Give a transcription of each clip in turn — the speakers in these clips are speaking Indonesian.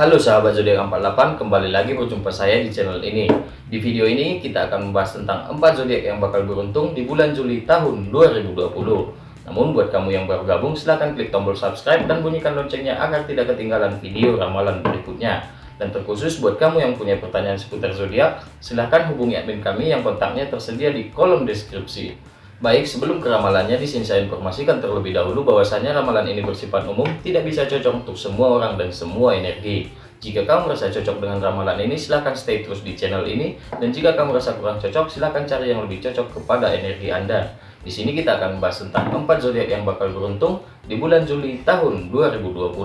Halo sahabat zodiak 48, kembali lagi berjumpa saya di channel ini. Di video ini kita akan membahas tentang 4 zodiak yang bakal beruntung di bulan Juli tahun 2020. Namun buat kamu yang baru gabung silahkan klik tombol subscribe dan bunyikan loncengnya agar tidak ketinggalan video ramalan berikutnya. Dan terkhusus buat kamu yang punya pertanyaan seputar zodiak, silahkan hubungi admin kami yang kontaknya tersedia di kolom deskripsi. Baik, sebelum ke ramalannya, di sini saya informasikan terlebih dahulu bahwasanya ramalan ini bersifat umum, tidak bisa cocok untuk semua orang dan semua energi. Jika kamu merasa cocok dengan ramalan ini, silahkan stay terus di channel ini. Dan jika kamu merasa kurang cocok, silahkan cari yang lebih cocok kepada energi Anda. Di sini kita akan membahas tentang 4 zodiak yang bakal beruntung di bulan Juli tahun 2020.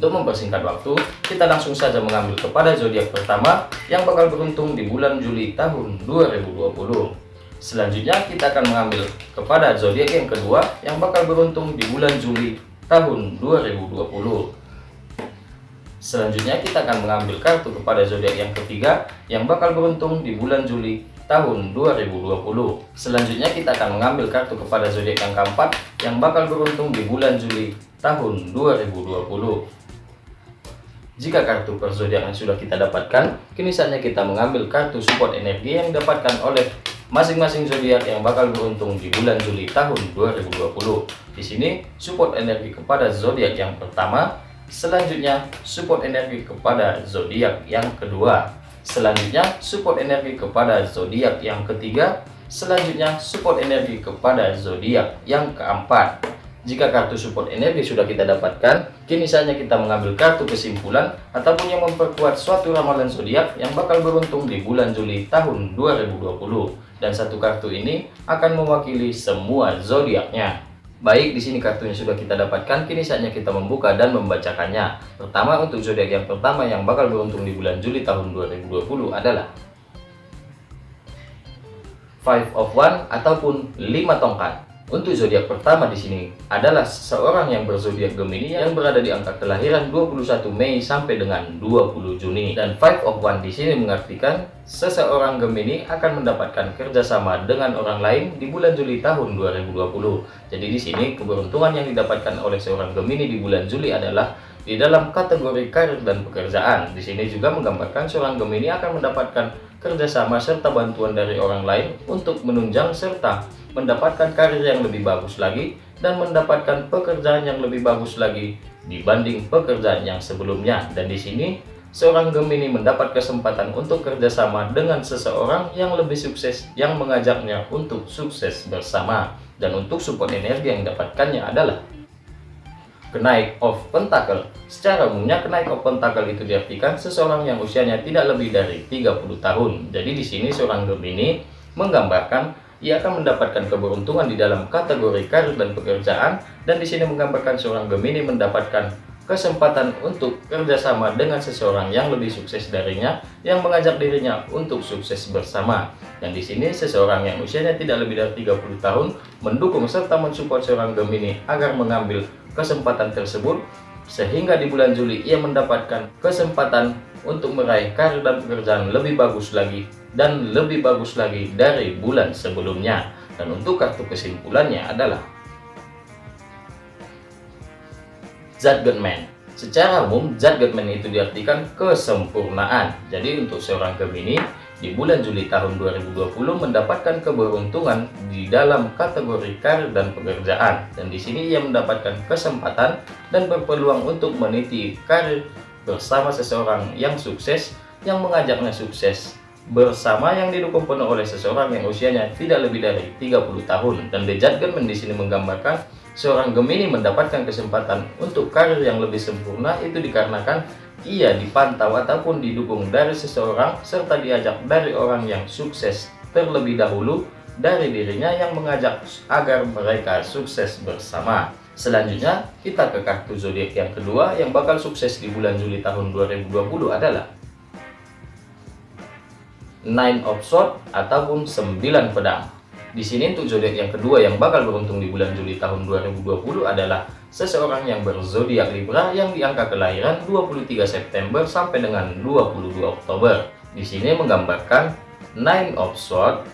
Untuk mempersingkat waktu, kita langsung saja mengambil kepada zodiak pertama yang bakal beruntung di bulan Juli tahun 2020. Selanjutnya kita akan mengambil kepada zodiak yang kedua yang bakal beruntung di bulan Juli tahun 2020. Selanjutnya kita akan mengambil kartu kepada zodiak yang ketiga yang bakal beruntung di bulan Juli tahun 2020. Selanjutnya kita akan mengambil kartu kepada zodiak yang keempat yang bakal beruntung di bulan Juli tahun 2020. Jika kartu per zodiak yang sudah kita dapatkan, kini saatnya kita mengambil kartu support energi yang didapatkan oleh masing-masing zodiak yang bakal beruntung di bulan Juli tahun 2020. Di sini support energi kepada zodiak yang pertama, selanjutnya support energi kepada zodiak yang kedua, selanjutnya support energi kepada zodiak yang ketiga, selanjutnya support energi kepada zodiak yang keempat. Jika kartu support energi sudah kita dapatkan, kini saatnya kita mengambil kartu kesimpulan ataupun yang memperkuat suatu ramalan zodiak yang bakal beruntung di bulan Juli tahun 2020 dan satu kartu ini akan mewakili semua zodiaknya. Baik, di sini kartunya sudah kita dapatkan, kini saatnya kita membuka dan membacakannya. Pertama, untuk zodiak yang pertama yang bakal beruntung di bulan Juli tahun 2020 adalah Five of One ataupun 5 tongkat. Untuk zodiak pertama di sini adalah seorang yang berzodiak Gemini yang berada di angka kelahiran 21 Mei sampai dengan 20 Juni. Dan Five of One di sini mengartikan seseorang Gemini akan mendapatkan kerjasama dengan orang lain di bulan Juli tahun 2020. Jadi di sini keberuntungan yang didapatkan oleh seorang Gemini di bulan Juli adalah di dalam kategori karir dan pekerjaan. Di sini juga menggambarkan seorang Gemini akan mendapatkan kerjasama serta bantuan dari orang lain untuk menunjang serta mendapatkan karir yang lebih bagus lagi, dan mendapatkan pekerjaan yang lebih bagus lagi dibanding pekerjaan yang sebelumnya. Dan di sini, seorang Gemini mendapat kesempatan untuk kerjasama dengan seseorang yang lebih sukses yang mengajaknya untuk sukses bersama. Dan untuk support energi yang didapatkannya adalah kenaik of pentacle. Secara umumnya kenaik of pentacle itu diartikan seseorang yang usianya tidak lebih dari 30 tahun. Jadi di sini seorang Gemini menggambarkan ia akan mendapatkan keberuntungan di dalam kategori karir dan pekerjaan dan di sini menggambarkan seorang Gemini mendapatkan kesempatan untuk kerjasama dengan seseorang yang lebih sukses darinya yang mengajak dirinya untuk sukses bersama dan di sini seseorang yang usianya tidak lebih dari 30 tahun mendukung serta mensupport seorang Gemini agar mengambil kesempatan tersebut sehingga di bulan Juli ia mendapatkan kesempatan untuk meraih karir dan pekerjaan lebih bagus lagi dan lebih bagus lagi dari bulan sebelumnya. Dan untuk kartu kesimpulannya adalah Judgment. Secara umum, Judgment itu diartikan kesempurnaan. Jadi untuk seorang Gemini, di bulan Juli tahun 2020 mendapatkan keberuntungan di dalam kategori karir dan pekerjaan. Dan di sini ia mendapatkan kesempatan dan berpeluang untuk meniti karir bersama seseorang yang sukses yang mengajaknya sukses bersama yang didukung penuh oleh seseorang yang usianya tidak lebih dari 30 tahun dan The Judgment di sini menggambarkan seorang Gemini mendapatkan kesempatan untuk karir yang lebih sempurna itu dikarenakan ia dipantau ataupun didukung dari seseorang serta diajak dari orang yang sukses terlebih dahulu dari dirinya yang mengajak agar mereka sukses bersama. Selanjutnya, kita ke kartu zodiak yang kedua yang bakal sukses di bulan Juli tahun 2020 adalah Nine of Swords ataupun 9 pedang. Di sini untuk zodiak yang kedua yang bakal beruntung di bulan Juli tahun 2020 adalah seseorang yang berzodiak Libra yang di angka kelahiran 23 September sampai dengan 22 Oktober. Di sini menggambarkan Nine of Swords,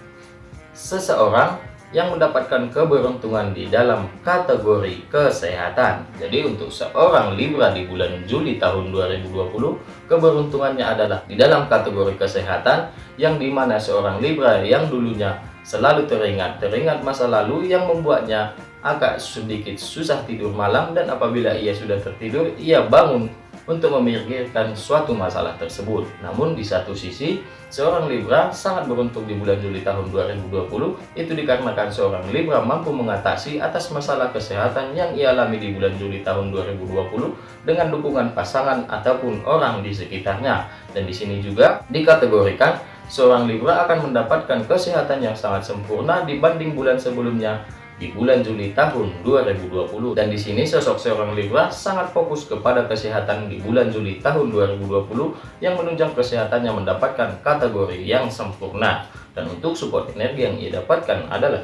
seseorang yang mendapatkan keberuntungan di dalam kategori kesehatan. Jadi untuk seorang Libra di bulan Juli tahun 2020, keberuntungannya adalah di dalam kategori kesehatan yang di mana seorang Libra yang dulunya selalu teringat, teringat masa lalu yang membuatnya agak sedikit susah tidur malam dan apabila ia sudah tertidur, ia bangun untuk memikirkan suatu masalah tersebut. Namun di satu sisi, seorang Libra sangat beruntung di bulan Juli tahun 2020 itu dikarenakan seorang Libra mampu mengatasi atas masalah kesehatan yang ia alami di bulan Juli tahun 2020 dengan dukungan pasangan ataupun orang di sekitarnya. Dan di sini juga dikategorikan seorang Libra akan mendapatkan kesehatan yang sangat sempurna dibanding bulan sebelumnya di bulan Juli tahun 2020 dan di sini sosok seorang Libra sangat fokus kepada kesehatan di bulan Juli tahun 2020 yang menunjang kesehatannya mendapatkan kategori yang sempurna. Dan untuk support energi yang ia dapatkan adalah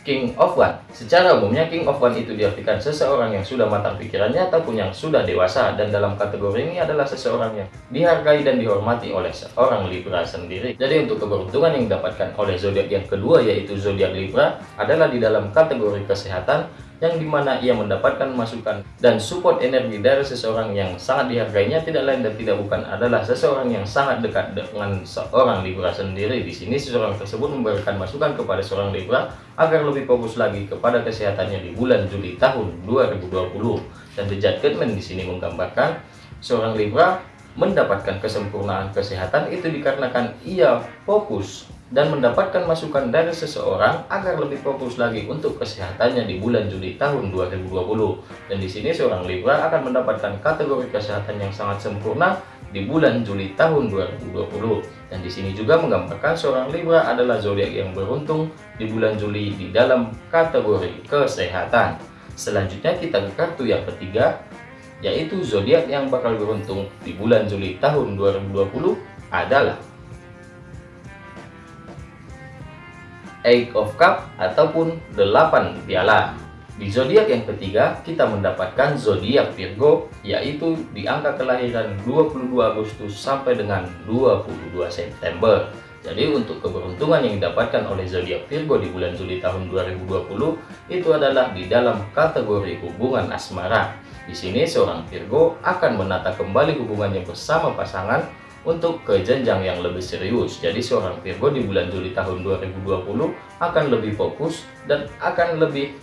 King of One. Secara umumnya King of One itu diartikan seseorang yang sudah matang pikirannya ataupun yang sudah dewasa dan dalam kategori ini adalah seseorang yang dihargai dan dihormati oleh seorang Libra sendiri. Jadi untuk keberuntungan yang didapatkan oleh zodiak yang kedua yaitu zodiak Libra adalah di dalam kategori kesehatan yang di mana ia mendapatkan masukan dan support energi dari seseorang yang sangat dihargainya tidak lain dan tidak bukan adalah seseorang yang sangat dekat dengan seorang Libra sendiri. Di sini seseorang tersebut memberikan masukan kepada seorang Libra agar lebih fokus lagi kepada kesehatannya di bulan Juli tahun 2020. Dan The Judgment di sini menggambarkan seorang Libra mendapatkan kesempurnaan kesehatan itu dikarenakan ia fokus dan mendapatkan masukan dari seseorang agar lebih fokus lagi untuk kesehatannya di bulan Juli tahun 2020. Dan di sini seorang Libra akan mendapatkan kategori kesehatan yang sangat sempurna di bulan Juli tahun 2020. Dan di sini juga menggambarkan seorang Libra adalah zodiak yang beruntung di bulan Juli di dalam kategori kesehatan. Selanjutnya kita ke kartu yang ketiga, yaitu zodiak yang bakal beruntung di bulan Juli tahun 2020 adalah Eight of Cup ataupun 8 piala. Di zodiak yang ketiga, kita mendapatkan zodiak Virgo, yaitu di angka kelahiran 22 Agustus sampai dengan 22 September. Jadi untuk keberuntungan yang didapatkan oleh zodiak Virgo di bulan Juli tahun 2020 itu adalah di dalam kategori hubungan asmara. Di sini seorang Virgo akan menata kembali hubungannya bersama pasangan untuk ke jenjang yang lebih serius. Jadi seorang Virgo di bulan Juli tahun 2020 akan lebih fokus dan akan lebih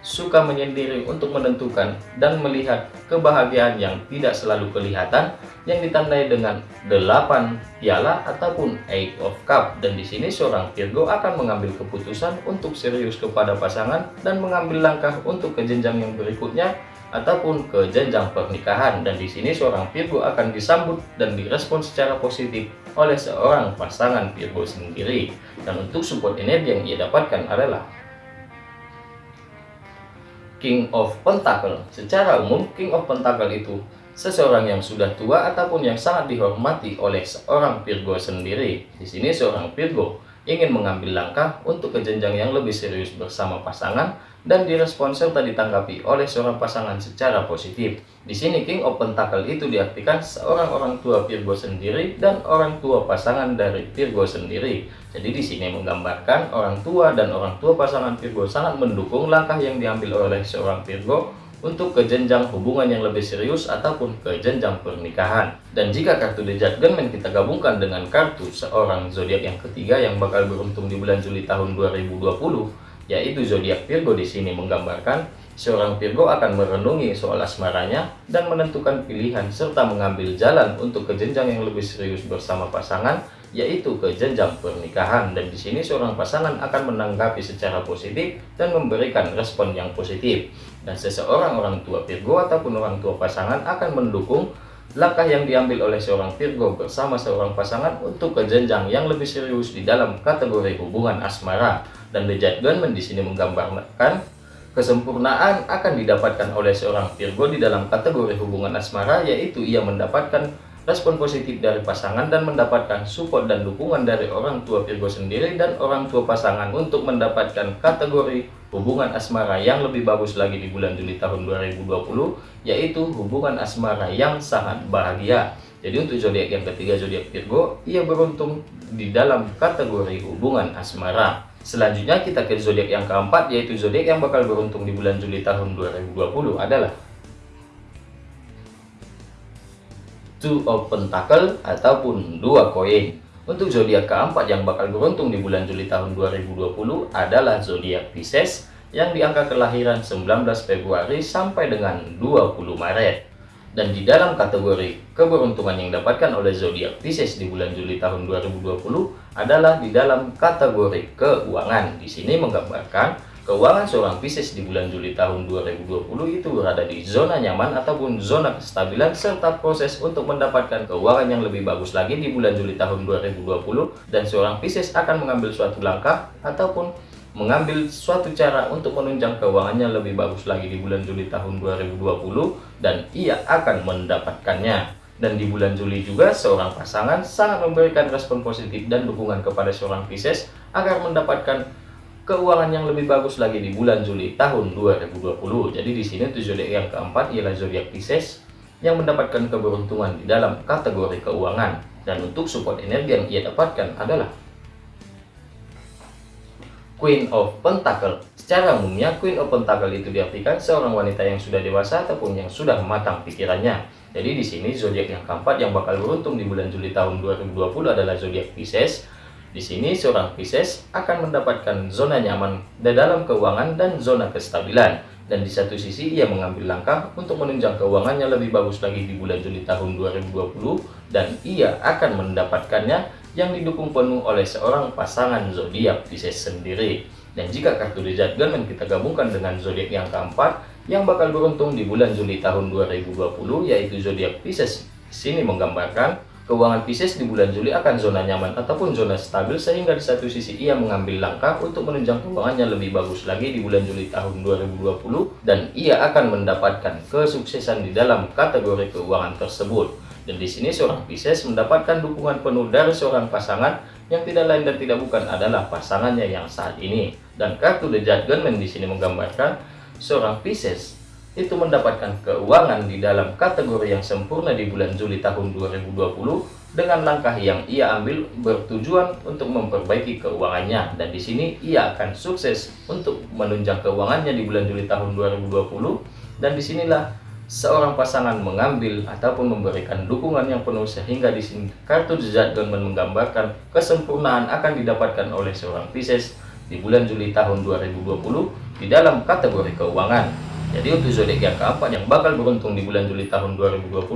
suka menyendiri untuk menentukan dan melihat kebahagiaan yang tidak selalu kelihatan yang ditandai dengan 8 piala ataupun eight of cup dan di sini seorang Virgo akan mengambil keputusan untuk serius kepada pasangan dan mengambil langkah untuk ke jenjang yang berikutnya ataupun ke jenjang pernikahan. Dan di sini seorang Virgo akan disambut dan direspon secara positif oleh seorang pasangan Virgo sendiri. Dan untuk support energi yang ia dapatkan adalah King of Pentacle. Secara umum King of Pentacle itu seseorang yang sudah tua ataupun yang sangat dihormati oleh seorang Virgo sendiri. Di sini seorang Virgo ingin mengambil langkah untuk ke jenjang yang lebih serius bersama pasangan dan direspon serta ditanggapi oleh seorang pasangan secara positif. Di sini King of Pentacle itu diartikan seorang orang tua Virgo sendiri dan orang tua pasangan dari Virgo sendiri. Jadi di sini menggambarkan orang tua dan orang tua pasangan Virgo sangat mendukung langkah yang diambil oleh seorang Virgo untuk ke jenjang hubungan yang lebih serius ataupun ke jenjang pernikahan. Dan jika kartu The Judgment kita gabungkan dengan kartu seorang zodiak yang ketiga yang bakal beruntung di bulan Juli tahun 2020, yaitu zodiak Virgo di sini menggambarkan seorang Virgo akan merenungi soal asmaranya dan menentukan pilihan serta mengambil jalan untuk ke jenjang yang lebih serius bersama pasangan yaitu ke jenjang pernikahan. Dan di sini seorang pasangan akan menanggapi secara positif dan memberikan respon yang positif. Dan seseorang orang tua Virgo ataupun orang tua pasangan akan mendukung langkah yang diambil oleh seorang Virgo bersama seorang pasangan untuk ke jenjang yang lebih serius di dalam kategori hubungan asmara dan The Judgment di sini menggambarkan kesempurnaan akan didapatkan oleh seorang Virgo di dalam kategori hubungan asmara yaitu ia mendapatkan respon positif dari pasangan dan mendapatkan support dan dukungan dari orang tua Virgo sendiri dan orang tua pasangan untuk mendapatkan kategori hubungan asmara yang lebih bagus lagi di bulan Juli tahun 2020 yaitu hubungan asmara yang sangat bahagia. Jadi untuk zodiak yang ketiga zodiak Virgo ia beruntung di dalam kategori hubungan asmara Selanjutnya kita ke zodiak yang keempat yaitu zodiak yang bakal beruntung di bulan Juli tahun 2020 adalah Two of Pentacle ataupun dua koin. Untuk zodiak keempat yang bakal beruntung di bulan Juli tahun 2020 adalah zodiak Pisces yang di angka kelahiran 19 Februari sampai dengan 20 Maret. Dan di dalam kategori keberuntungan yang didapatkan oleh zodiak Pisces di bulan Juli tahun 2020 adalah di dalam kategori keuangan. Di sini menggambarkan keuangan seorang Pisces di bulan Juli tahun 2020 itu berada di zona nyaman ataupun zona kestabilan serta proses untuk mendapatkan keuangan yang lebih bagus lagi di bulan Juli tahun 2020 dan seorang Pisces akan mengambil suatu langkah ataupun mengambil suatu cara untuk menunjang keuangannya lebih bagus lagi di bulan Juli tahun 2020 dan ia akan mendapatkannya. Dan di bulan Juli juga seorang pasangan sangat memberikan respon positif dan dukungan kepada seorang Pisces agar mendapatkan keuangan yang lebih bagus lagi di bulan Juli tahun 2020. Jadi di sini tujuh zodiak yang keempat ialah zodiak Pisces yang mendapatkan keberuntungan di dalam kategori keuangan. Dan untuk support energi yang ia dapatkan adalah Queen of Pentacle. Secara umumnya, Queen of Pentacle itu diartikan seorang wanita yang sudah dewasa ataupun yang sudah matang pikirannya. Jadi di sini zodiak yang keempat yang bakal beruntung di bulan Juli tahun 2020 adalah zodiak Pisces. Di sini seorang Pisces akan mendapatkan zona nyaman di dalam keuangan dan zona kestabilan. Dan di satu sisi ia mengambil langkah untuk menunjang keuangannya lebih bagus lagi di bulan Juli tahun 2020 dan ia akan mendapatkannya yang didukung penuh oleh seorang pasangan zodiak Pisces sendiri. Dan jika kartu The Judgment kita gabungkan dengan zodiak yang keempat yang bakal beruntung di bulan Juli tahun 2020 yaitu zodiak Pisces. Sini menggambarkan keuangan Pisces di bulan Juli akan zona nyaman ataupun zona stabil sehingga di satu sisi ia mengambil langkah untuk menunjang keuangannya lebih bagus lagi di bulan Juli tahun 2020 dan ia akan mendapatkan kesuksesan di dalam kategori keuangan tersebut. Dan di sini seorang Pisces mendapatkan dukungan penuh dari seorang pasangan yang tidak lain dan tidak bukan adalah pasangannya yang saat ini. Dan kartu The Judgment di sini menggambarkan seorang Pisces itu mendapatkan keuangan di dalam kategori yang sempurna di bulan Juli tahun 2020 dengan langkah yang ia ambil bertujuan untuk memperbaiki keuangannya dan di sini ia akan sukses untuk menunjang keuangannya di bulan Juli tahun 2020 dan di sinilah seorang pasangan mengambil ataupun memberikan dukungan yang penuh sehingga di sini kartu Judgment menggambarkan kesempurnaan akan didapatkan oleh seorang Pisces di bulan Juli tahun 2020 di dalam kategori keuangan. Jadi untuk zodiak yang keempat yang bakal beruntung di bulan Juli tahun 2020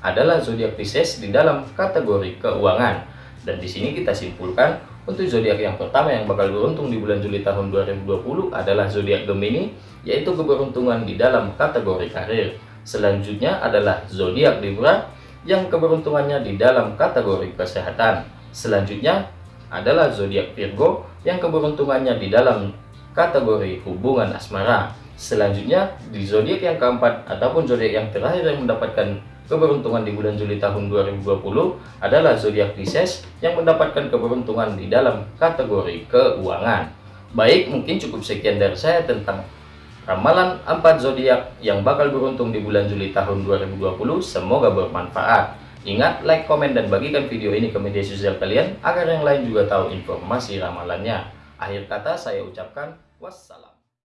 adalah zodiak Pisces di dalam kategori keuangan. Dan di sini kita simpulkan untuk zodiak yang pertama yang bakal beruntung di bulan Juli tahun 2020 adalah zodiak Gemini, yaitu keberuntungan di dalam kategori karir. Selanjutnya adalah zodiak Libra yang keberuntungannya di dalam kategori kesehatan. Selanjutnya adalah zodiak Virgo yang keberuntungannya di dalam kategori hubungan asmara. Selanjutnya di zodiak yang keempat ataupun zodiak yang terakhir yang mendapatkan keberuntungan di bulan Juli tahun 2020 adalah zodiak Pisces yang mendapatkan keberuntungan di dalam kategori keuangan. Baik, mungkin cukup sekian dari saya tentang Ramalan 4 zodiak yang bakal beruntung di bulan Juli tahun 2020 semoga bermanfaat. Ingat, like, komen, dan bagikan video ini ke media sosial kalian agar yang lain juga tahu informasi ramalannya. Akhir kata saya ucapkan wassalam.